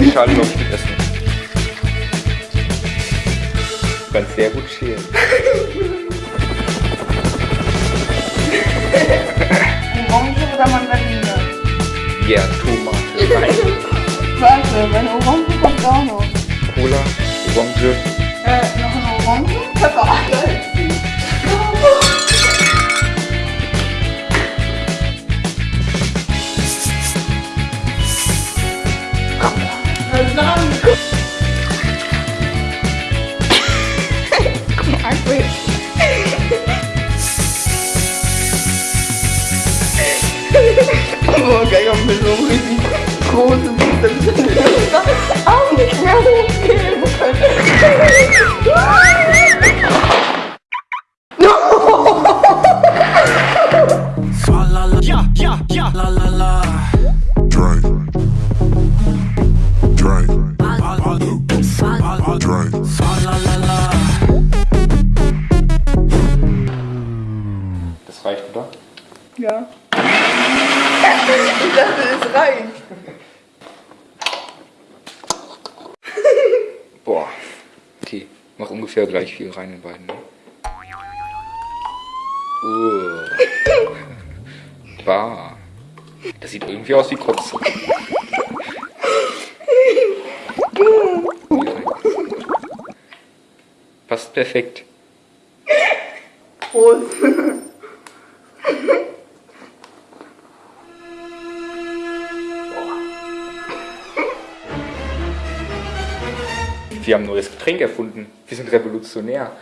die Schale, glaube ich, mit essen. Du kannst sehr gut schälen. Orange oder Mandarine? Ja, Tomate. Nein. Warte, meine Orange kommt auch noch. Cola, Orange. Äh, noch 你 还我改个五分钟回去裤子都等着了 Drink. Fa la la la. Das reicht, oder? Ja. Ich dachte, es reicht. Boah. Okay, mach ungefähr gleich viel rein in beiden. Ne? Uh. Bah. Das sieht irgendwie aus wie Kotze. Passt perfekt. Prost. Wir haben ein neues Getränk erfunden. Wir sind revolutionär.